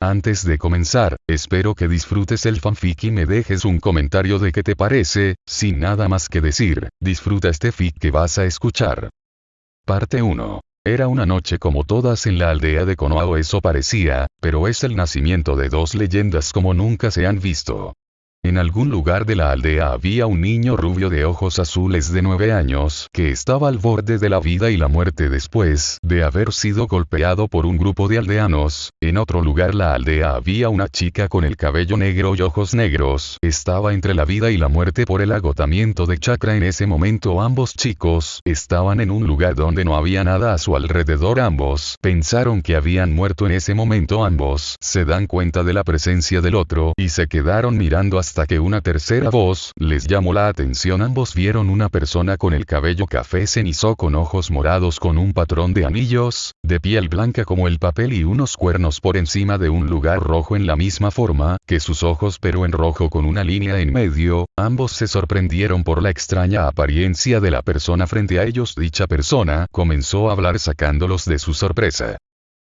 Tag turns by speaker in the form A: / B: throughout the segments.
A: Antes de comenzar, espero que disfrutes el fanfic y me dejes un comentario de qué te parece, sin nada más que decir, disfruta este fic que vas a escuchar. Parte 1. Era una noche como todas en la aldea de Konoha eso parecía, pero es el nacimiento de dos leyendas como nunca se han visto. En algún lugar de la aldea había un niño rubio de ojos azules de nueve años, que estaba al borde de la vida y la muerte después de haber sido golpeado por un grupo de aldeanos. En otro lugar la aldea había una chica con el cabello negro y ojos negros, estaba entre la vida y la muerte por el agotamiento de chakra. En ese momento ambos chicos estaban en un lugar donde no había nada a su alrededor. Ambos pensaron que habían muerto en ese momento. Ambos se dan cuenta de la presencia del otro y se quedaron mirando hasta hasta que una tercera voz les llamó la atención. Ambos vieron una persona con el cabello café cenizo con ojos morados con un patrón de anillos, de piel blanca como el papel y unos cuernos por encima de un lugar rojo en la misma forma que sus ojos pero en rojo con una línea en medio. Ambos se sorprendieron por la extraña apariencia de la persona frente a ellos. Dicha persona comenzó a hablar sacándolos de su sorpresa.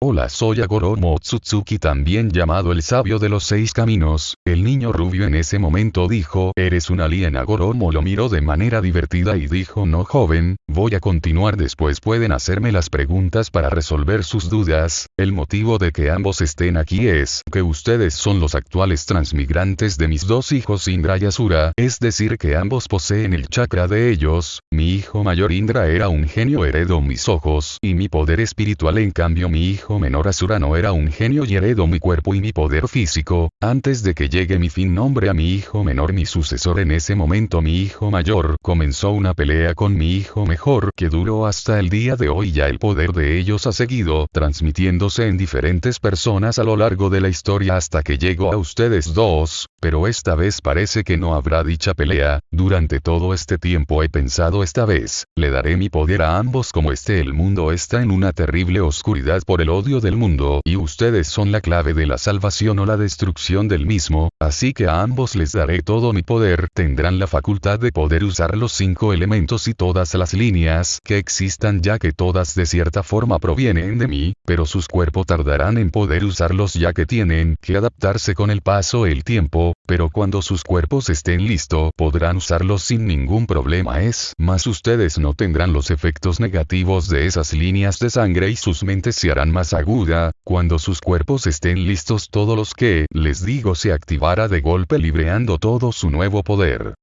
A: Hola soy Agoromo Tsutsuki también llamado el sabio de los seis caminos, el niño rubio en ese momento dijo, eres un alien Agoromo lo miró de manera divertida y dijo no joven, voy a continuar. Después pueden hacerme las preguntas para resolver sus dudas, el motivo de que ambos estén aquí es que ustedes son los actuales transmigrantes de mis dos hijos Indra y Asura, es decir que ambos poseen el chakra de ellos, mi hijo mayor Indra era un genio heredó mis ojos y mi poder espiritual. En cambio mi hijo menor Asura no era un genio y heredo mi cuerpo y mi poder físico, antes de que llegue mi fin nombre a mi hijo menor mi sucesor en ese momento mi hijo mayor. Comenzó una pelea con mi hijo mejor que duró hasta el día de hoy. Ya el poder de ellos ha seguido transmitiéndose en diferentes personas a lo largo de la historia hasta que llegó a ustedes dos, pero esta vez parece que no habrá dicha pelea, durante todo este tiempo he pensado esta vez, le daré mi poder a ambos como este el mundo está en una terrible oscuridad por el del mundo y ustedes son la clave de la salvación o la destrucción del mismo, así que a ambos les daré todo mi poder, tendrán la facultad de poder usar los cinco elementos y todas las líneas que existan ya que todas de cierta forma provienen de mí, pero sus cuerpos tardarán en poder usarlos ya que tienen que adaptarse con el paso el tiempo, pero cuando sus cuerpos estén listos podrán usarlos sin ningún problema. Es más ustedes no tendrán los efectos negativos de esas líneas de sangre y sus mentes se harán más aguda, cuando sus cuerpos estén listos todos los que, les digo, se activará de golpe libreando todo su nuevo poder.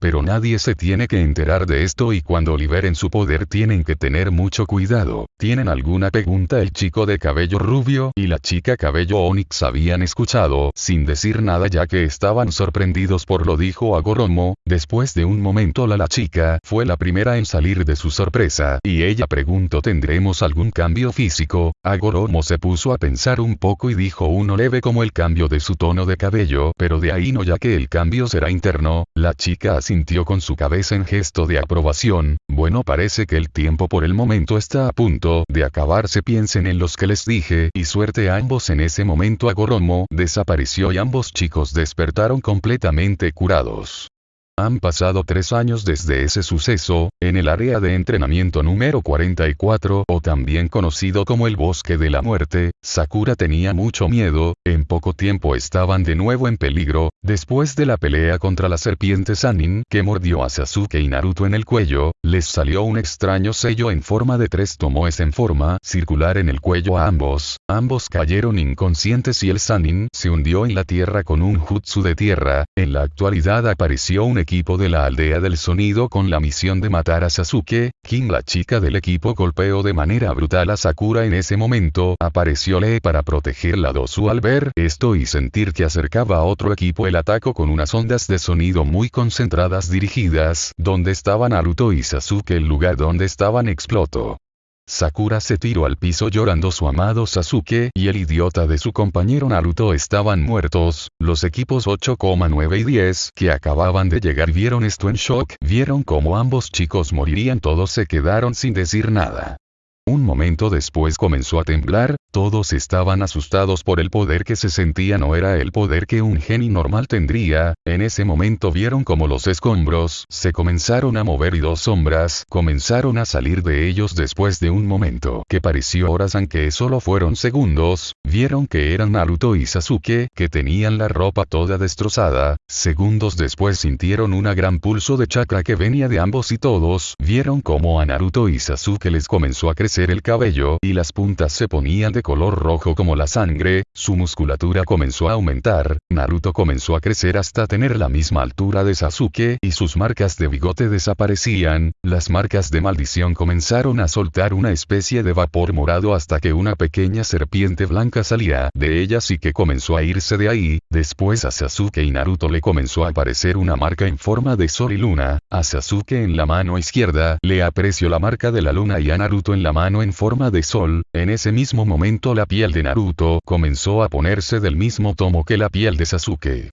A: Pero nadie se tiene que enterar de esto y cuando liberen su poder tienen que tener mucho cuidado. ¿Tienen alguna pregunta? El chico de cabello rubio y la chica cabello onix habían escuchado, sin decir nada ya que estaban sorprendidos por lo dijo Agoromo, después de un momento la, la chica fue la primera en salir de su sorpresa, y ella preguntó ¿tendremos algún cambio físico? Agoromo se puso a pensar un poco y dijo uno leve como el cambio de su tono de cabello, pero de ahí no ya que el cambio será interno, la chica así sintió con su cabeza en gesto de aprobación, bueno parece que el tiempo por el momento está a punto de acabarse. Piensen en los que les dije y suerte a ambos en ese momento. Agoromo desapareció y ambos chicos despertaron completamente curados. Han pasado tres años desde ese suceso, en el área de entrenamiento número 44 o también conocido como el bosque de la muerte, Sakura tenía mucho miedo, en poco tiempo estaban de nuevo en peligro, después de la pelea contra la serpiente Sanin que mordió a Sasuke y Naruto en el cuello, les salió un extraño sello en forma de tres tomoes en forma circular en el cuello a ambos, ambos cayeron inconscientes y el Sanin se hundió en la tierra con un jutsu de tierra, en la actualidad apareció un equipo de la aldea del sonido con la misión de matar a Sasuke, Kim la chica del equipo golpeó de manera brutal a Sakura en ese momento, apareció Lee para protegerla. Dosu al ver esto y sentir que acercaba a otro equipo el ataco con unas ondas de sonido muy concentradas dirigidas, donde estaban Naruto y Sasuke el lugar donde estaban explotó. Sakura se tiró al piso llorando su amado Sasuke y el idiota de su compañero Naruto estaban muertos, los equipos 8,9 y 10 que acababan de llegar vieron esto en shock, vieron como ambos chicos morirían todos se quedaron sin decir nada. Un momento después comenzó a temblar, todos estaban asustados por el poder que se sentía no era el poder que un genio normal tendría, en ese momento vieron como los escombros se comenzaron a mover y dos sombras comenzaron a salir de ellos después de un momento que pareció horas aunque solo fueron segundos, vieron que eran Naruto y Sasuke que tenían la ropa toda destrozada, segundos después sintieron una gran pulso de chakra que venía de ambos y todos vieron como a Naruto y Sasuke les comenzó a crecer el cabello y las puntas se ponían de color rojo como la sangre, su musculatura comenzó a aumentar, Naruto comenzó a crecer hasta tener la misma altura de Sasuke y sus marcas de bigote desaparecían, las marcas de maldición comenzaron a soltar una especie de vapor morado hasta que una pequeña serpiente blanca salía de ellas y que comenzó a irse de ahí, después a Sasuke y Naruto le comenzó a aparecer una marca en forma de sol y luna, a Sasuke en la mano izquierda le apreció la marca de la luna y a Naruto en la mano en forma de sol, en ese mismo momento la piel de Naruto comenzó a ponerse del mismo tomo que la piel de Sasuke.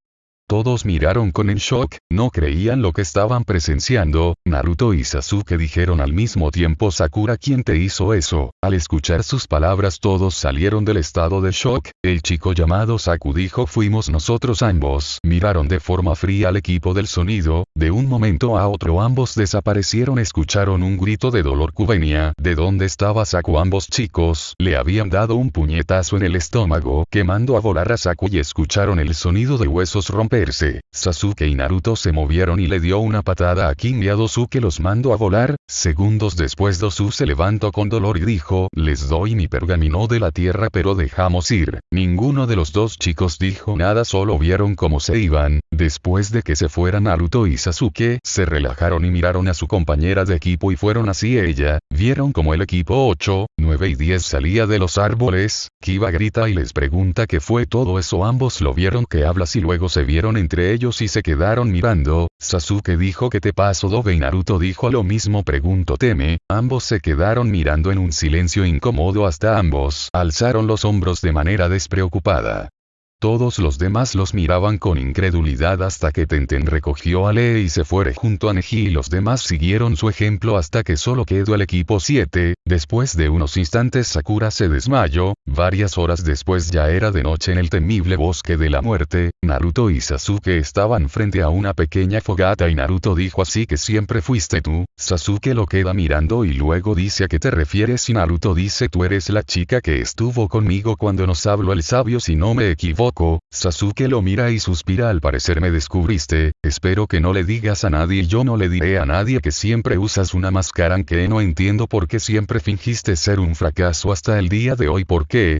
A: Todos miraron con el shock, no creían lo que estaban presenciando, Naruto y Sasuke dijeron al mismo tiempo Sakura ¿quién te hizo eso? Al escuchar sus palabras todos salieron del estado de shock, el chico llamado Saku dijo fuimos nosotros ambos. Miraron de forma fría al equipo del sonido, de un momento a otro ambos desaparecieron escucharon un grito de dolor cubenia, ¿de dónde estaba Saku? Ambos chicos le habían dado un puñetazo en el estómago, quemando a volar a Saku y escucharon el sonido de huesos romper Sasuke y Naruto se movieron y le dio una patada a King y a Dosu que los mandó a volar, segundos después Dosu se levantó con dolor y dijo, les doy mi pergamino de la tierra pero dejamos ir, ninguno de los dos chicos dijo nada solo vieron cómo se iban, después de que se fueran Naruto y Sasuke, se relajaron y miraron a su compañera de equipo y fueron así ella, vieron como el equipo 8, 9 y 10 salía de los árboles, Kiba grita y les pregunta qué fue todo eso. Ambos lo vieron que hablas y luego se vieron entre ellos y se quedaron mirando, Sasuke dijo que te pasó Dobe y Naruto dijo lo mismo preguntó Teme, ambos se quedaron mirando en un silencio incómodo hasta ambos alzaron los hombros de manera despreocupada. Todos los demás los miraban con incredulidad hasta que Tenten recogió a Lee y se fue junto a Neji y los demás siguieron su ejemplo hasta que solo quedó el equipo 7, después de unos instantes Sakura se desmayó, varias horas después ya era de noche en el temible bosque de la muerte, Naruto y Sasuke estaban frente a una pequeña fogata y Naruto dijo así que siempre fuiste tú, Sasuke lo queda mirando y luego dice a qué te refieres y Naruto dice tú eres la chica que estuvo conmigo cuando nos habló el sabio si no me equivoco Sasuke lo mira y suspira al parecer me descubriste, espero que no le digas a nadie y yo no le diré a nadie que siempre usas una máscara que no entiendo por qué siempre fingiste ser un fracaso hasta el día de hoy por qué,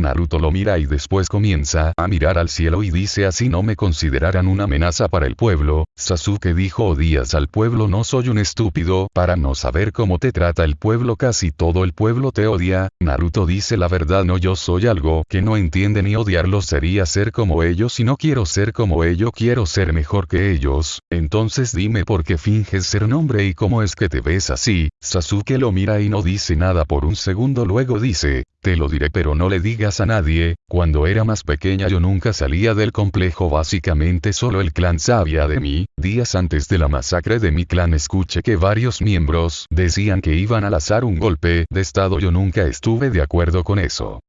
A: Naruto lo mira y después comienza a mirar al cielo y dice así no me considerarán una amenaza para el pueblo, Sasuke dijo odias al pueblo no soy un estúpido para no saber cómo te trata el pueblo casi todo el pueblo te odia, Naruto dice la verdad no yo soy algo que no entiende ni odiarlo sería ser como ellos y no quiero ser como ellos quiero ser mejor que ellos, entonces dime por qué finges ser un hombre y cómo es que te ves así, Sasuke lo mira y no dice nada por un segundo luego dice, te lo diré pero no le digas a nadie, cuando era más pequeña yo nunca salía del complejo básicamente solo el clan sabía de mí, días antes de la masacre de mi clan escuché que varios miembros decían que iban a lanzar un golpe de estado. Yo nunca estuve de acuerdo con eso.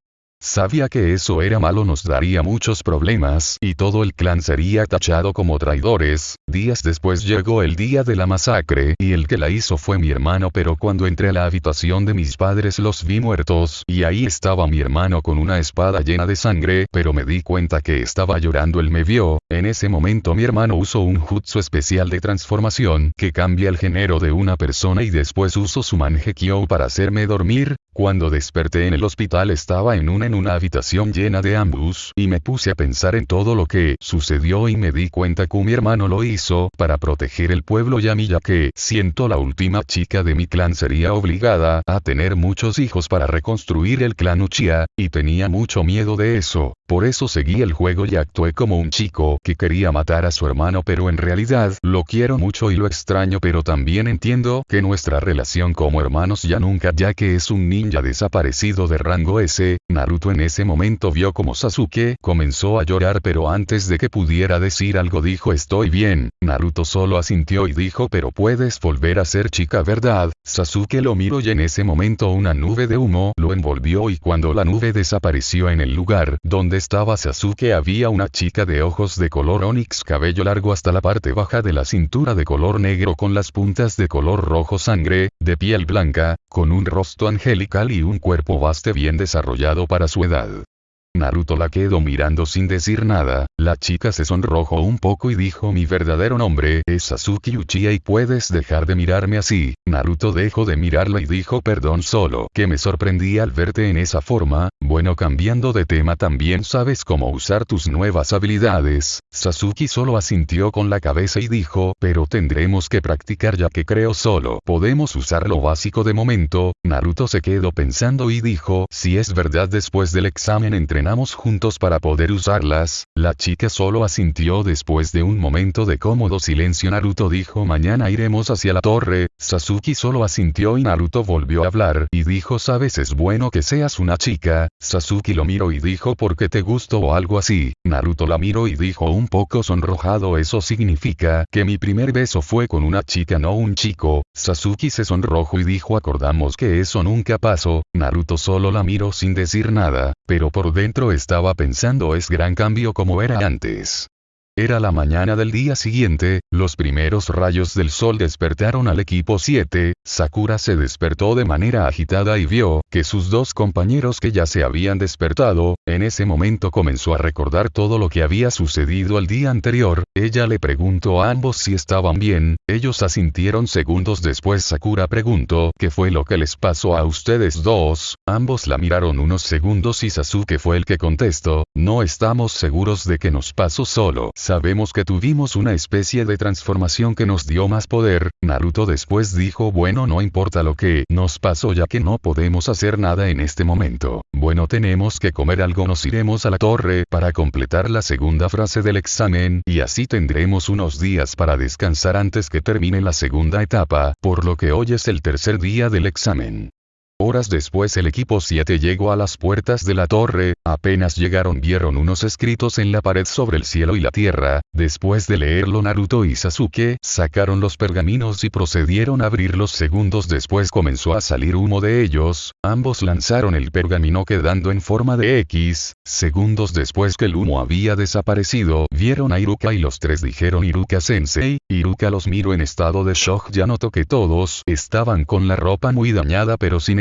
A: Sabía que eso era malo nos daría muchos problemas y todo el clan sería tachado como traidores, días después llegó el día de la masacre y el que la hizo fue mi hermano pero cuando entré a la habitación de mis padres los vi muertos y ahí estaba mi hermano con una espada llena de sangre pero me di cuenta que estaba llorando él me vio, en ese momento mi hermano usó un jutsu especial de transformación que cambia el género de una persona y después usó su manjekyo para hacerme dormir, cuando desperté en el hospital estaba en una en una habitación llena de ambos y me puse a pensar en todo lo que sucedió y me di cuenta que mi hermano lo hizo para proteger el pueblo y a mí ya que siento la última chica de mi clan sería obligada a tener muchos hijos para reconstruir el clan Uchiha, y tenía mucho miedo de eso, por eso seguí el juego y actué como un chico que quería matar a su hermano pero en realidad lo quiero mucho y lo extraño pero también entiendo que nuestra relación como hermanos ya nunca ya que es un ninja desaparecido de rango S, Naruto en ese momento vio como Sasuke comenzó a llorar pero antes de que pudiera decir algo dijo estoy bien, Naruto solo asintió y dijo pero puedes volver a ser chica verdad, Sasuke lo miró y en ese momento una nube de humo lo envolvió y cuando la nube desapareció en el lugar donde estaba Sasuke había una chica de ojos de color onix cabello largo hasta la parte baja de la cintura de color negro con las puntas de color rojo sangre, de piel blanca, con un rostro angelical y un cuerpo vasto bien desarrollado para su edad. Naruto la quedó mirando sin decir nada, la chica se sonrojó un poco y dijo mi verdadero nombre es Sasuke Uchiha y puedes dejar de mirarme así, Naruto dejó de mirarla y dijo perdón solo que me sorprendí al verte en esa forma, bueno cambiando de tema también sabes cómo usar tus nuevas habilidades, Sasuke solo asintió con la cabeza y dijo pero tendremos que practicar ya que creo solo podemos usar lo básico de momento, Naruto se quedó pensando y dijo si es verdad después del examen entre entrenamos juntos para poder usarlas, la chica solo asintió después de un momento de cómodo silencio. Naruto dijo mañana iremos hacia la torre, Sasuke solo asintió y Naruto volvió a hablar y dijo sabes es bueno que seas una chica, Sasuke lo miró y dijo porque te gusto o algo así, Naruto la miró y dijo un poco sonrojado eso significa que mi primer beso fue con una chica no un chico, Sasuke se sonrojó y dijo acordamos que eso nunca pasó, Naruto solo la miró sin decir nada, pero por dentro estaba pensando es gran cambio como era antes. Era la mañana del día siguiente, los primeros rayos del sol despertaron al equipo 7, Sakura se despertó de manera agitada y vio que sus dos compañeros que ya se habían despertado, en ese momento comenzó a recordar todo lo que había sucedido el día anterior, ella le preguntó a ambos si estaban bien, ellos asintieron segundos después Sakura preguntó ¿qué fue lo que les pasó a ustedes dos? Ambos la miraron unos segundos y Sasuke fue el que contestó, no estamos seguros de que nos pasó solo. Sabemos que tuvimos una especie de transformación que nos dio más poder, Naruto después dijo bueno no importa lo que nos pasó ya que no podemos hacer nada en este momento. Bueno tenemos que comer algo nos iremos a la torre para completar la segunda frase del examen y así tendremos unos días para descansar antes que termine la segunda etapa, por lo que hoy es el tercer día del examen. Horas después el equipo 7 llegó a las puertas de la torre, apenas llegaron vieron unos escritos en la pared sobre el cielo y la tierra, después de leerlo Naruto y Sasuke sacaron los pergaminos y procedieron a abrirlos segundos. Después comenzó a salir humo de ellos, ambos lanzaron el pergamino quedando en forma de X, segundos después que el humo había desaparecido, vieron a Iruka y los tres dijeron Iruka sensei, Iruka los miró en estado de shock. Ya notó que todos estaban con la ropa muy dañada pero sin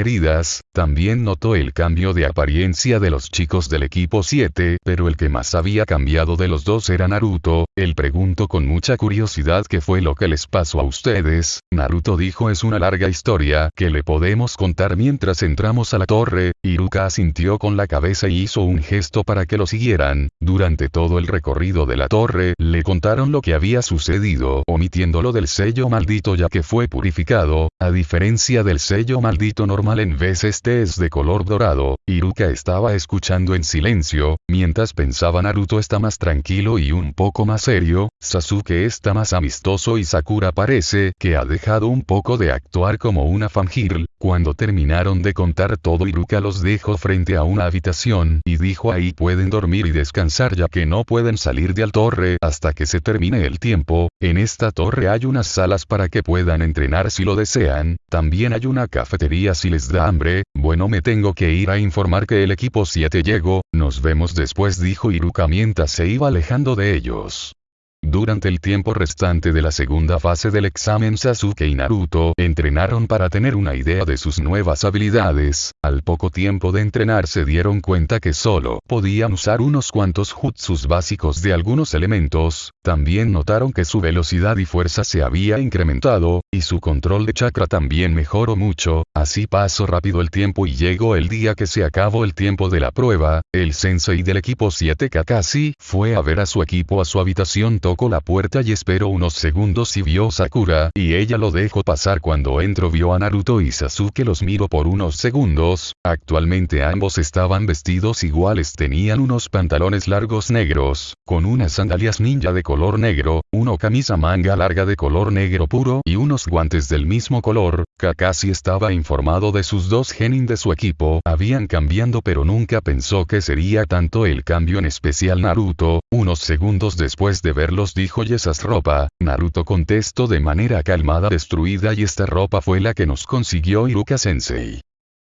A: también notó el cambio de apariencia de los chicos del equipo 7, pero el que más había cambiado de los dos era Naruto, él preguntó con mucha curiosidad qué fue lo que les pasó a ustedes, Naruto dijo es una larga historia que le podemos contar mientras entramos a la torre, Iruka asintió con la cabeza y hizo un gesto para que lo siguieran, durante todo el recorrido de la torre, le contaron lo que había sucedido, omitiéndolo del sello maldito ya que fue purificado, a diferencia del sello maldito normal en vez este es de color dorado, Iruka estaba escuchando en silencio, mientras pensaba Naruto está más tranquilo y un poco más serio, Sasuke está más amistoso y Sakura parece que ha dejado un poco de actuar como una fangirl, cuando terminaron de contar todo Iruka los dejó frente a una habitación y dijo ahí pueden dormir y descansar ya que no pueden salir de al torre hasta que se termine el tiempo, en esta torre hay unas salas para que puedan entrenar si lo desean, también hay una cafetería si les da hambre, bueno me tengo que ir a informar que el equipo 7 llegó, nos vemos después dijo Iruka mientras se iba alejando de ellos. Durante el tiempo restante de la segunda fase del examen Sasuke y Naruto entrenaron para tener una idea de sus nuevas habilidades, al poco tiempo de entrenar se dieron cuenta que solo podían usar unos cuantos jutsus básicos de algunos elementos, también notaron que su velocidad y fuerza se había incrementado, y su control de chakra también mejoró mucho, así pasó rápido el tiempo y llegó el día que se acabó el tiempo de la prueba, el sensei del equipo 7 Kakashi fue a ver a su equipo a su habitación tocó la puerta y esperó unos segundos y vio Sakura, y ella lo dejó pasar cuando entró vio a Naruto y Sasuke los miró por unos segundos, actualmente ambos estaban vestidos iguales tenían unos pantalones largos negros, con unas sandalias ninja de color negro, uno camisa manga larga de color negro puro y unos guantes del mismo color, Kakashi estaba informado de sus dos genin de su equipo, habían cambiando pero nunca pensó que sería tanto el cambio en especial Naruto, unos segundos después de verlos dijo y esas ropa, Naruto contestó de manera calmada destruida y esta ropa fue la que nos consiguió Iruka Sensei.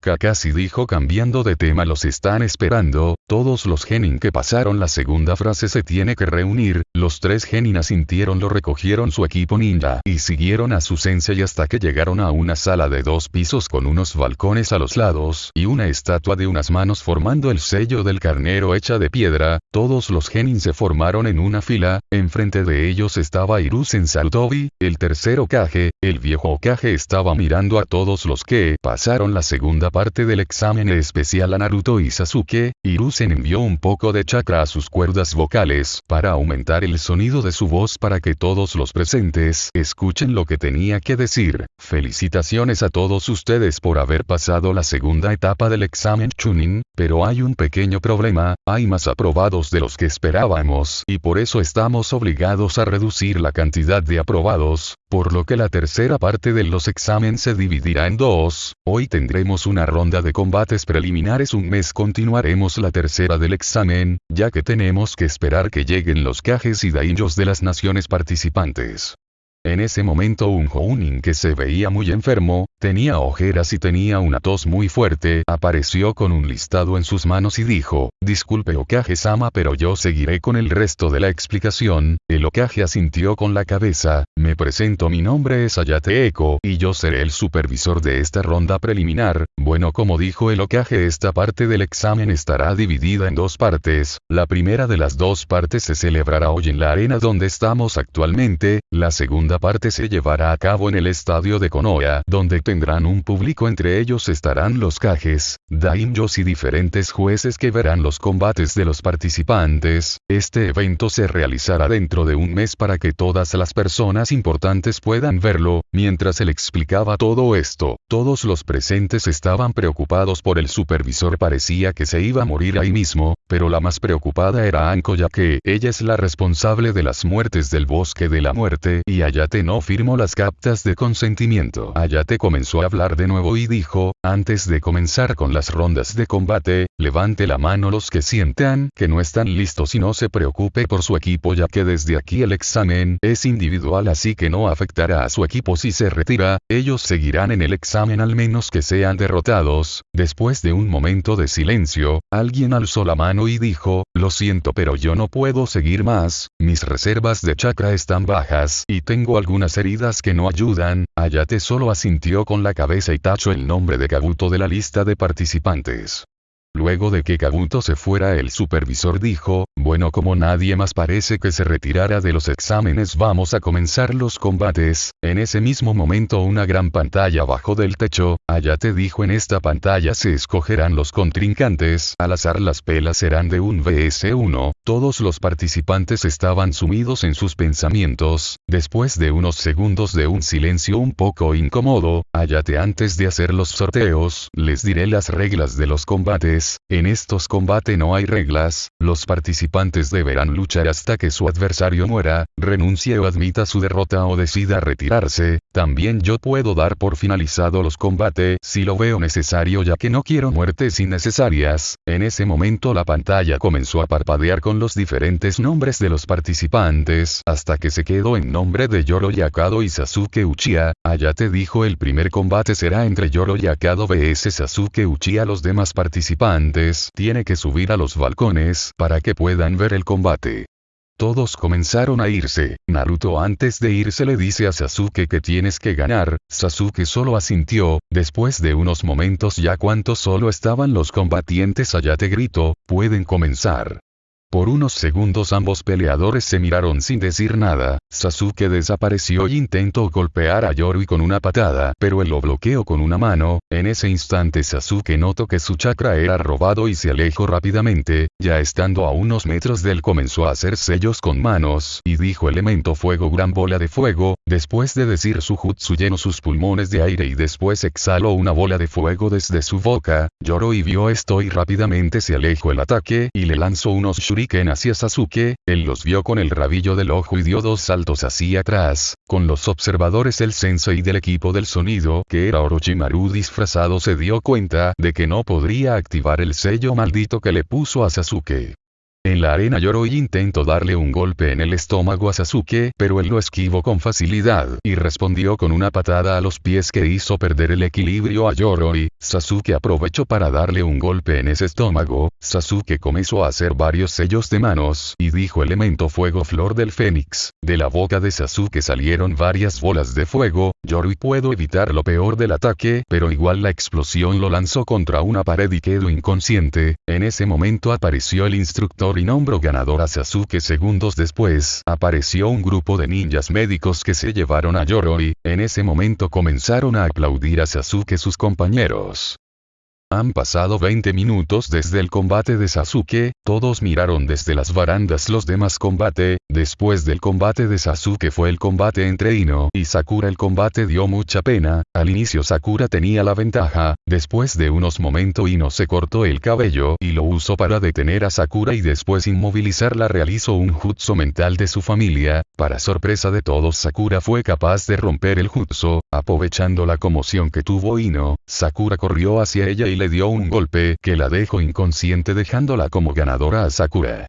A: Kakashi dijo cambiando de tema los están esperando, todos los genin que pasaron la segunda frase se tiene que reunir, los tres genin asintieron lo recogieron su equipo ninja y siguieron a su sensei hasta que llegaron a una sala de dos pisos con unos balcones a los lados y una estatua de unas manos formando el sello del carnero hecha de piedra, todos los genin se formaron en una fila, enfrente de ellos estaba Hiruzen Sarutobi, el tercer Okage, el viejo Okage estaba mirando a todos los que pasaron la parte del examen especial a Naruto y Sasuke, Hiruzen envió un poco de chakra a sus cuerdas vocales para aumentar el sonido de su voz para que todos los presentes escuchen lo que tenía que decir. Felicitaciones a todos ustedes por haber pasado la segunda etapa del examen Chunin, pero hay un pequeño problema, hay más aprobados de los que esperábamos y por eso estamos obligados a reducir la cantidad de aprobados, por lo que la tercera parte de los exámenes se dividirá en dos, hoy tendremos una ronda de combates preliminares un mes continuaremos la tercera del examen, ya que tenemos que esperar que lleguen los cajes y daimyos de las naciones participantes. En ese momento un Jounin que se veía muy enfermo, tenía ojeras y tenía una tos muy fuerte, apareció con un listado en sus manos y dijo, disculpe Okage-sama pero yo seguiré con el resto de la explicación, el Okage asintió con la cabeza, me presento mi nombre es Ayate Eko y yo seré el supervisor de esta ronda preliminar, bueno como dijo el Okage esta parte del examen estará dividida en dos partes, la primera de las dos partes se celebrará hoy en la arena donde estamos actualmente, la segunda parte se llevará a cabo en el estadio de Konoha, donde tendrán un público entre ellos estarán los cajes, daimyos y diferentes jueces que verán los combates de los participantes, este evento se realizará dentro de un mes para que todas las personas importantes puedan verlo, mientras él explicaba todo esto, todos los presentes estaban preocupados por el supervisor parecía que se iba a morir ahí mismo, pero la más preocupada era Anko ya que ella es la responsable de las muertes del bosque de la muerte y allá Ayate no firmó las captas de consentimiento. Ayate comenzó a hablar de nuevo y dijo, antes de comenzar con las rondas de combate, levante la mano los que sientan que no están listos y no se preocupe por su equipo ya que desde aquí el examen es individual así que no afectará a su equipo si se retira, ellos seguirán en el examen al menos que sean derrotados. Después de un momento de silencio, alguien alzó la mano y dijo, lo siento pero yo no puedo seguir más, mis reservas de chakra están bajas y tengo algunas heridas que no ayudan, Ayate solo asintió con la cabeza y tachó el nombre de Kabuto de la lista de participantes. Luego de que Kabuto se fuera el supervisor dijo, bueno como nadie más parece que se retirara de los exámenes vamos a comenzar los combates, en ese mismo momento una gran pantalla bajo del techo, Ayate dijo en esta pantalla se escogerán los contrincantes, al azar las pelas serán de un vs1, todos los participantes estaban sumidos en sus pensamientos, después de unos segundos de un silencio un poco incómodo, Ayate antes de hacer los sorteos, les diré las reglas de los combates, en estos combates no hay reglas, los participantes deberán luchar hasta que su adversario muera, renuncie o admita su derrota o decida retirarse, también yo puedo dar por finalizado los combates si lo veo necesario ya que no quiero muertes innecesarias, en ese momento la pantalla comenzó a parpadear con los diferentes nombres de los participantes, hasta que se quedó en nombre de Yoro Yakado y Sasuke Uchiha, te dijo el primer combate será entre Yoro Yakado vs Sasuke Uchiha. Los demás participantes antes, tiene que subir a los balcones para que puedan ver el combate. Todos comenzaron a irse, Naruto antes de irse le dice a Sasuke que tienes que ganar, Sasuke solo asintió, después de unos momentos ya cuantos solo estaban los combatientes allá te grito, pueden comenzar. Por unos segundos ambos peleadores se miraron sin decir nada, Sasuke desapareció y intentó golpear a Yorui con una patada, pero él lo bloqueó con una mano, en ese instante Sasuke notó que su chakra era robado y se alejó rápidamente, ya estando a unos metros de él comenzó a hacer sellos con manos, y dijo elemento fuego gran bola de fuego, después de decir su jutsu llenó sus pulmones de aire y después exhaló una bola de fuego desde su boca, lloró y vio esto y rápidamente se alejó el ataque y le lanzó unos hacia Sasuke, él los vio con el rabillo del ojo y dio dos saltos hacia atrás, con los observadores el sensei del equipo del sonido que era Orochimaru disfrazado se dio cuenta de que no podría activar el sello maldito que le puso a Sasuke. En la arena Yoroi intentó darle un golpe en el estómago a Sasuke, pero él lo esquivó con facilidad, y respondió con una patada a los pies que hizo perder el equilibrio a Yoroi. Sasuke aprovechó para darle un golpe en ese estómago, Sasuke comenzó a hacer varios sellos de manos, y dijo elemento fuego flor del fénix. De la boca de Sasuke salieron varias bolas de fuego, Yoroi pudo evitar lo peor del ataque, pero igual la explosión lo lanzó contra una pared y quedó inconsciente, en ese momento apareció el instructor y nombró ganador a Sasuke. Segundos después, apareció un grupo de ninjas médicos que se llevaron a Yoroi, en ese momento comenzaron a aplaudir a Sasuke sus compañeros. Han pasado 20 minutos desde el combate de Sasuke, todos miraron desde las barandas los demás combate, después del combate de Sasuke fue el combate entre Ino y Sakura el combate dio mucha pena, al inicio Sakura tenía la ventaja, después de unos momentos Ino se cortó el cabello y lo usó para detener a Sakura y después inmovilizarla realizó un jutsu mental de su familia, para sorpresa de todos Sakura fue capaz de romper el jutsu, aprovechando la conmoción que tuvo Ino, Sakura corrió hacia ella y le dio un golpe que la dejó inconsciente dejándola como ganadora a Sakura.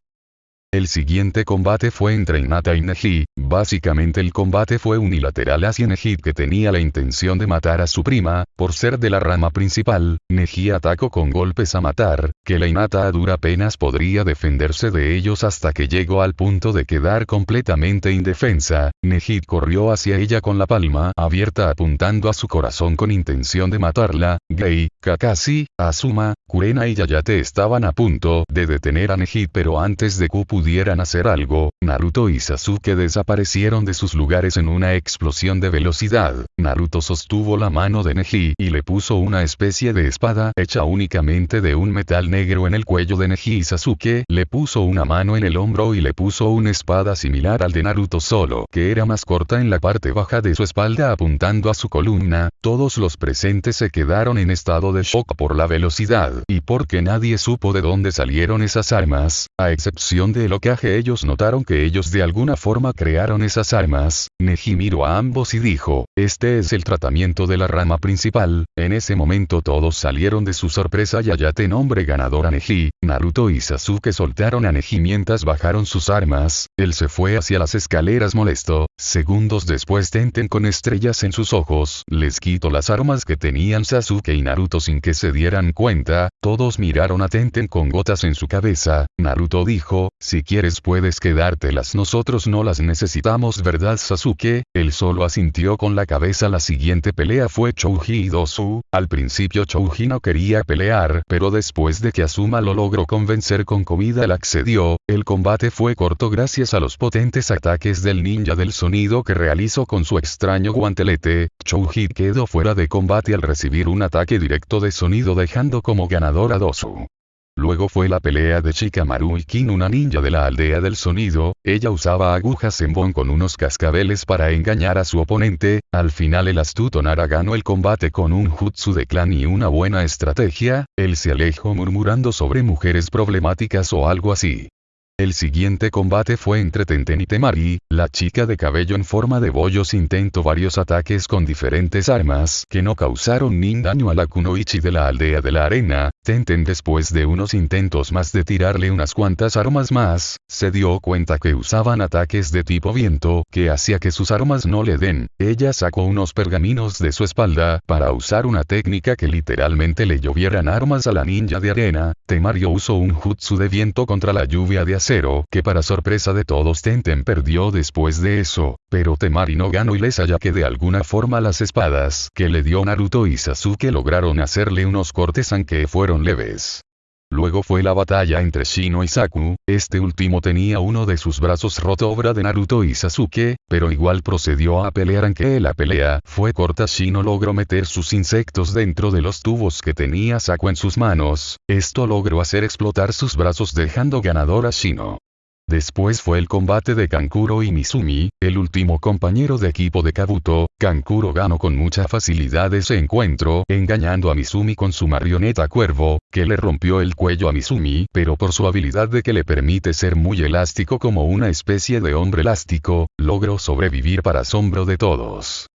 A: El siguiente combate fue entre Inata y Neji, básicamente el combate fue unilateral hacia Neji que tenía la intención de matar a su prima, por ser de la rama principal, Neji atacó con golpes a matar, que la Inata a dura penas podría defenderse de ellos hasta que llegó al punto de quedar completamente indefensa, Neji corrió hacia ella con la palma abierta apuntando a su corazón con intención de matarla, Gay, Kakashi, Asuma, Kurena y Yayate estaban a punto de detener a Neji pero antes de que pudieran hacer algo, Naruto y Sasuke desaparecieron de sus lugares en una explosión de velocidad. Naruto sostuvo la mano de Neji y le puso una especie de espada hecha únicamente de un metal negro en el cuello de Neji y Sasuke le puso una mano en el hombro y le puso una espada similar al de Naruto solo que era más corta en la parte baja de su espalda apuntando a su columna, todos los presentes se quedaron en estado de shock por la velocidad y porque nadie supo de dónde salieron esas armas, a excepción de locaje ellos notaron que ellos de alguna forma crearon esas armas, Neji miró a ambos y dijo, este es el tratamiento de la rama principal, en ese momento todos salieron de su sorpresa y Ayate nombre ganador a Neji, Naruto y Sasuke soltaron a Neji mientras bajaron sus armas, él se fue hacia las escaleras molesto, segundos después Tenten con estrellas en sus ojos, les quitó las armas que tenían Sasuke y Naruto sin que se dieran cuenta, todos miraron a Tenten con gotas en su cabeza, Naruto dijo, si quieres puedes quedártelas. Nosotros no las necesitamos verdad Sasuke, él solo asintió con la cabeza. La siguiente pelea fue Chouji y Dosu, al principio Chouji no quería pelear pero después de que Asuma lo logró convencer con comida él accedió, el combate fue corto gracias a los potentes ataques del ninja del sonido que realizó con su extraño guantelete, Chouji quedó fuera de combate al recibir un ataque directo de sonido dejando como ganador a Dosu. Luego fue la pelea de Shikamaru y Kin una ninja de la aldea del sonido, ella usaba agujas en bon con unos cascabeles para engañar a su oponente, al final el astuto Nara ganó el combate con un jutsu de clan y una buena estrategia, él se alejó murmurando sobre mujeres problemáticas o algo así. El siguiente combate fue entre Tenten y Temari, la chica de cabello en forma de bollos intentó varios ataques con diferentes armas que no causaron ni daño a la kunoichi de la aldea de la arena, Tenten después de unos intentos más de tirarle unas cuantas armas más, se dio cuenta que usaban ataques de tipo viento que hacía que sus armas no le den, ella sacó unos pergaminos de su espalda para usar una técnica que literalmente le llovieran armas a la ninja de arena, Temario usó un jutsu de viento contra la lluvia de acero que para sorpresa de todos Tenten perdió después de eso, pero Temari no ganó y les haya que de alguna forma las espadas que le dio Naruto y Sasuke lograron hacerle unos cortes aunque fueron leves. Luego fue la batalla entre Shino y Saku, este último tenía uno de sus brazos roto obra de Naruto y Sasuke, pero igual procedió a pelear aunque la pelea fue corta Shino logró meter sus insectos dentro de los tubos que tenía Saku en sus manos, esto logró hacer explotar sus brazos dejando ganador a Shino. Después fue el combate de Kankuro y Mizumi, el último compañero de equipo de Kabuto, Kankuro ganó con mucha facilidad ese encuentro, engañando a Mizumi con su marioneta cuervo, que le rompió el cuello a Mizumi, pero por su habilidad de que le permite ser muy elástico como una especie de hombre elástico, logró sobrevivir para asombro de todos.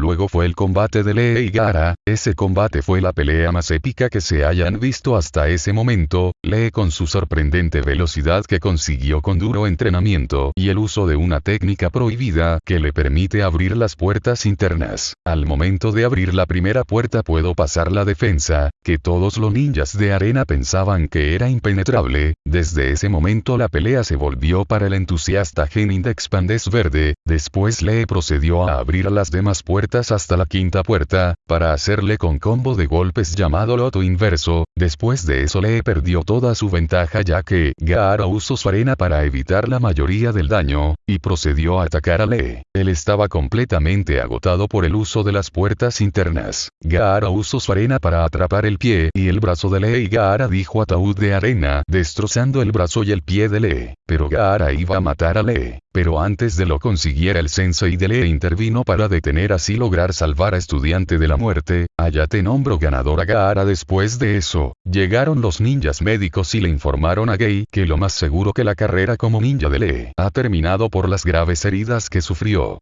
A: Luego fue el combate de Lee y Gara, ese combate fue la pelea más épica que se hayan visto hasta ese momento, Lee con su sorprendente velocidad que consiguió con duro entrenamiento y el uso de una técnica prohibida que le permite abrir las puertas internas. Al momento de abrir la primera puerta puedo pasar la defensa, que todos los ninjas de arena pensaban que era impenetrable, desde ese momento la pelea se volvió para el entusiasta Genin de Expandes Verde, después Lee procedió a abrir las demás puertas hasta la quinta puerta, para hacerle con combo de golpes llamado loto inverso, después de eso le perdió toda su ventaja ya que Gaara usó su arena para evitar la mayoría del daño, y procedió a atacar a Lee. Él estaba completamente agotado por el uso de las puertas internas. Gaara usó su arena para atrapar el pie y el brazo de Lee y Gaara dijo ataúd de arena, destrozando el brazo y el pie de Lee. Pero Gaara iba a matar a Lee. Pero antes de lo consiguiera el sensei de Lee intervino para detener así lograr salvar a estudiante de la muerte, Ayate nombró ganador a Gaara después de eso, llegaron los ninjas médicos y le informaron a Gei que lo más seguro que la carrera como ninja de Lee ha terminado por las graves heridas que sufrió.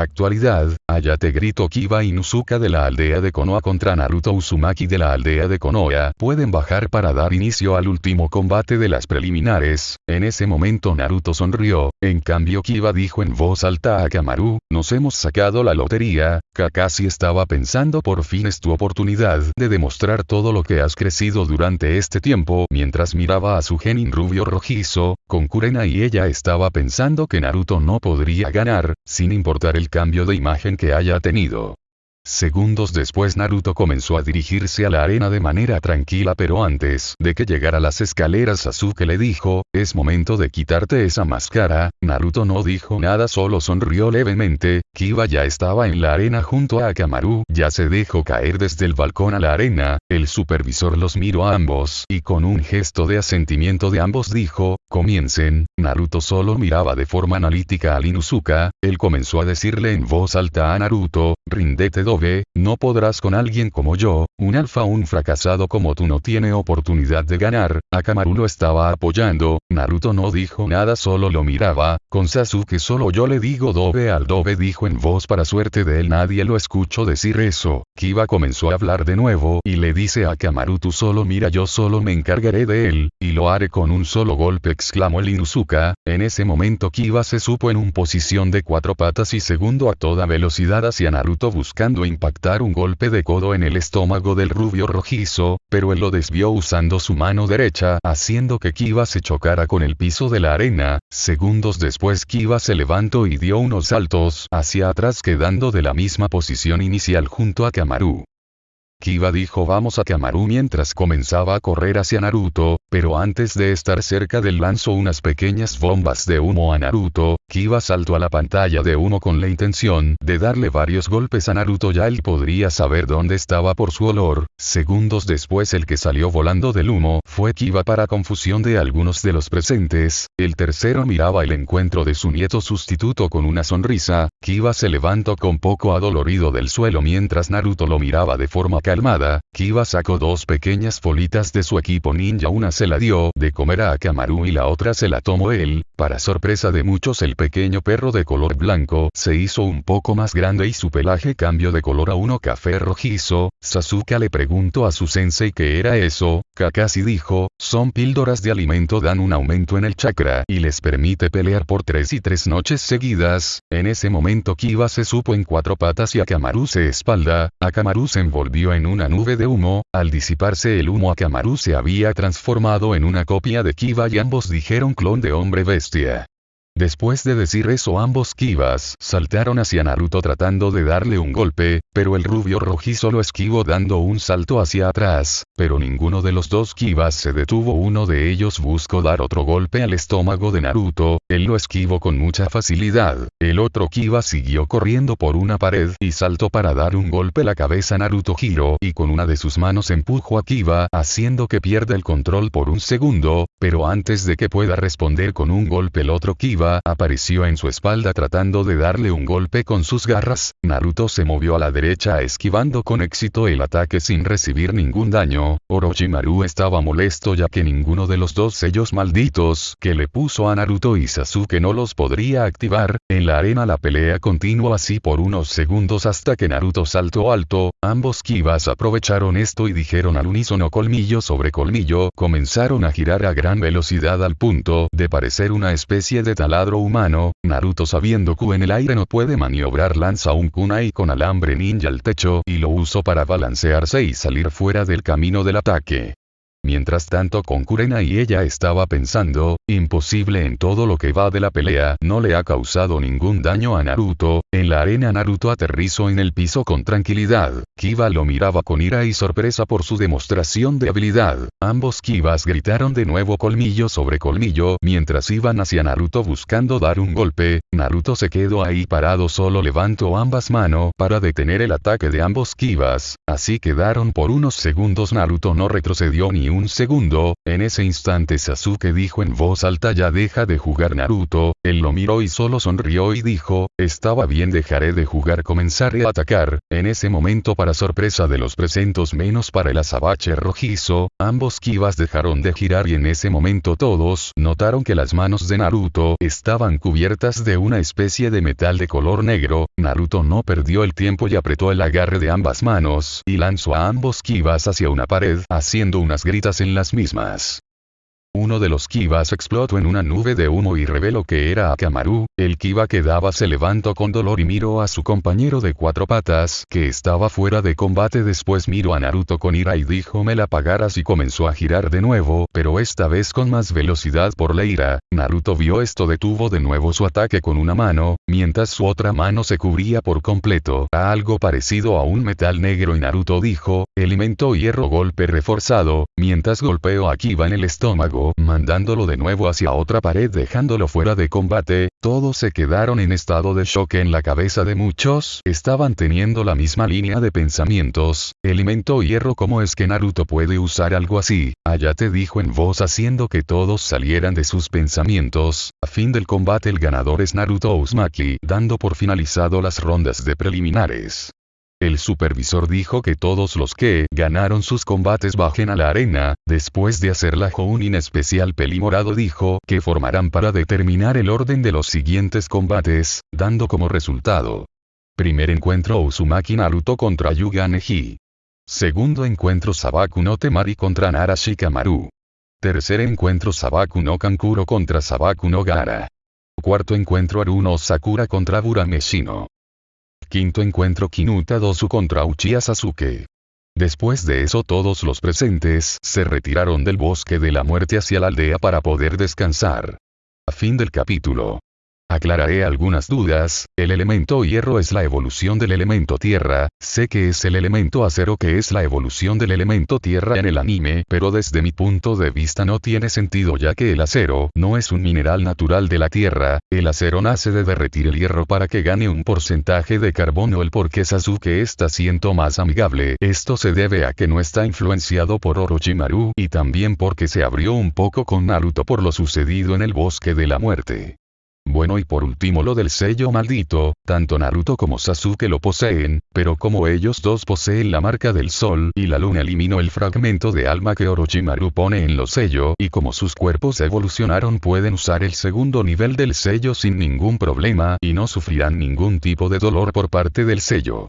A: Actualidad, Ayate grito Kiba Inuzuka de la aldea de Konoha contra Naruto Uzumaki de la aldea de Konoha pueden bajar para dar inicio al último combate de las preliminares, en ese momento Naruto sonrió, en cambio Kiba dijo en voz alta a Kamaru, nos hemos sacado la lotería, Kakashi estaba pensando por fin es tu oportunidad de demostrar todo lo que has crecido durante este tiempo mientras miraba a su genin rubio rojizo, con Kurena y ella estaba pensando que Naruto no podría ganar, sin importar el cambio de imagen que haya tenido. Segundos después Naruto comenzó a dirigirse a la arena de manera tranquila pero antes de que llegara a las escaleras Sasuke le dijo, es momento de quitarte esa máscara, Naruto no dijo nada solo sonrió levemente, Kiba ya estaba en la arena junto a Akamaru, ya se dejó caer desde el balcón a la arena, el supervisor los miró a ambos y con un gesto de asentimiento de ambos dijo, comiencen, Naruto solo miraba de forma analítica a Inuzuka, él comenzó a decirle en voz alta a Naruto, rindete no podrás con alguien como yo, un alfa un fracasado como tú no tiene oportunidad de ganar, Akamaru lo estaba apoyando, Naruto no dijo nada solo lo miraba, con Sasuke solo yo le digo dobe al dobe dijo en voz para suerte de él nadie lo escuchó decir eso, Kiba comenzó a hablar de nuevo y le dice a Akamaru tú solo mira yo solo me encargaré de él, y lo haré con un solo golpe exclamó el Inuzuka, en ese momento Kiba se supo en un posición de cuatro patas y segundo a toda velocidad hacia Naruto buscando impactar un golpe de codo en el estómago del rubio rojizo, pero él lo desvió usando su mano derecha, haciendo que Kiba se chocara con el piso de la arena, segundos después Kiba se levantó y dio unos saltos hacia atrás quedando de la misma posición inicial junto a Kamaru. Kiba dijo vamos a Kamaru mientras comenzaba a correr hacia Naruto, pero antes de estar cerca del lanzó unas pequeñas bombas de humo a Naruto, Kiba saltó a la pantalla de humo con la intención de darle varios golpes a Naruto. Ya él podría saber dónde estaba por su olor, segundos después el que salió volando del humo fue Kiba para confusión de algunos de los presentes, el tercero miraba el encuentro de su nieto sustituto con una sonrisa, Kiba se levantó con poco adolorido del suelo mientras Naruto lo miraba de forma calmada, Kiba sacó dos pequeñas bolitas de su equipo ninja una se la dio de comer a Akamaru y la otra se la tomó él, para sorpresa de muchos el pequeño perro de color blanco se hizo un poco más grande y su pelaje cambió de color a uno café rojizo, Sasuke le preguntó a su sensei qué era eso, Kakashi dijo, son píldoras de alimento dan un aumento en el chakra y les permite pelear por tres y tres noches seguidas, en ese momento Kiba se supo en cuatro patas y Akamaru se espalda, Akamaru se envolvió en una nube de humo, al disiparse el humo Akamaru se había transformado en una copia de Kiba y ambos dijeron clon de hombre bestia. Después de decir eso ambos Kivas saltaron hacia Naruto tratando de darle un golpe, pero el rubio rojizo lo esquivó dando un salto hacia atrás, pero ninguno de los dos Kivas se detuvo. Uno de ellos buscó dar otro golpe al estómago de Naruto, él lo esquivó con mucha facilidad, el otro Kiva siguió corriendo por una pared y saltó para dar un golpe a la cabeza Naruto giró y con una de sus manos empujó a Kiva haciendo que pierda el control por un segundo, pero antes de que pueda responder con un golpe el otro Kiva apareció en su espalda tratando de darle un golpe con sus garras, Naruto se movió a la derecha esquivando con éxito el ataque sin recibir ningún daño, Orochimaru estaba molesto ya que ninguno de los dos sellos malditos que le puso a Naruto y Sasuke no los podría activar, en la arena la pelea continuó así por unos segundos hasta que Naruto saltó alto, ambos Kivas aprovecharon esto y dijeron al unísono colmillo sobre colmillo, comenzaron a girar a gran velocidad al punto de parecer una especie de taladro humano, Naruto sabiendo que en el aire no puede maniobrar lanza un kunai con alambre ninja al techo y lo usó para balancearse y salir fuera del camino del ataque. Mientras tanto con Kurena y ella estaba pensando, imposible en todo lo que va de la pelea, no le ha causado ningún daño a Naruto, en la arena Naruto aterrizó en el piso con tranquilidad, Kiba lo miraba con ira y sorpresa por su demostración de habilidad, ambos Kibas gritaron de nuevo colmillo sobre colmillo mientras iban hacia Naruto buscando dar un golpe, Naruto se quedó ahí parado solo levantó ambas manos para detener el ataque de ambos Kibas, así quedaron por unos segundos. Naruto no retrocedió ni un un segundo, en ese instante Sasuke dijo en voz alta ya deja de jugar Naruto, él lo miró y solo sonrió y dijo, estaba bien dejaré de jugar comenzaré a atacar, en ese momento para sorpresa de los presentes menos para el azabache rojizo, ambos kivas dejaron de girar y en ese momento todos notaron que las manos de Naruto estaban cubiertas de una especie de metal de color negro, Naruto no perdió el tiempo y apretó el agarre de ambas manos y lanzó a ambos kivas hacia una pared haciendo unas gritas en las mismas. Uno de los kivas explotó en una nube de humo y reveló que era Akamaru, el kiva que daba se levantó con dolor y miró a su compañero de cuatro patas que estaba fuera de combate. Después miró a Naruto con ira y dijo me la pagarás y comenzó a girar de nuevo, pero esta vez con más velocidad por la ira, Naruto vio esto detuvo de nuevo su ataque con una mano, mientras su otra mano se cubría por completo. A algo parecido a un metal negro y Naruto dijo, elemento hierro golpe reforzado, mientras golpeó a Kiva en el estómago, mandándolo de nuevo hacia otra pared dejándolo fuera de combate, todos se quedaron en estado de shock en la cabeza de muchos, estaban teniendo la misma línea de pensamientos, elemento hierro ¿cómo es que Naruto puede usar algo así? Ayate dijo en voz haciendo que todos salieran de sus pensamientos, a fin del combate el ganador es Naruto Uzumaki, dando por finalizado las rondas de preliminares. El supervisor dijo que todos los que ganaron sus combates bajen a la arena, después de hacer la Jounin especial Pelimorado dijo que formarán para determinar el orden de los siguientes combates, dando como resultado. Primer encuentro Uzumaki Naruto contra Yuga Neji. Segundo encuentro Sabaku no Temari contra Nara Shikamaru. Tercer encuentro Sabaku no Kankuro contra Sabaku no Gara. Cuarto encuentro Aruno Sakura contra Burameshino. Quinto encuentro Kinuta Dosu contra Uchiha Sasuke. Después de eso todos los presentes se retiraron del bosque de la muerte hacia la aldea para poder descansar. A fin del capítulo. Aclararé algunas dudas, el elemento hierro es la evolución del elemento tierra, sé que es el elemento acero que es la evolución del elemento tierra en el anime, pero desde mi punto de vista no tiene sentido ya que el acero no es un mineral natural de la tierra, el acero nace de derretir el hierro para que gane un porcentaje de carbono. El por qué Sasuke está siendo más amigable, esto se debe a que no está influenciado por Orochimaru y también porque se abrió un poco con Naruto por lo sucedido en el bosque de la muerte. Bueno y por último lo del sello maldito, tanto Naruto como Sasuke lo poseen, pero como ellos dos poseen la marca del sol y la luna eliminó el fragmento de alma que Orochimaru pone en los sellos y como sus cuerpos evolucionaron pueden usar el segundo nivel del sello sin ningún problema y no sufrirán ningún tipo de dolor por parte del sello.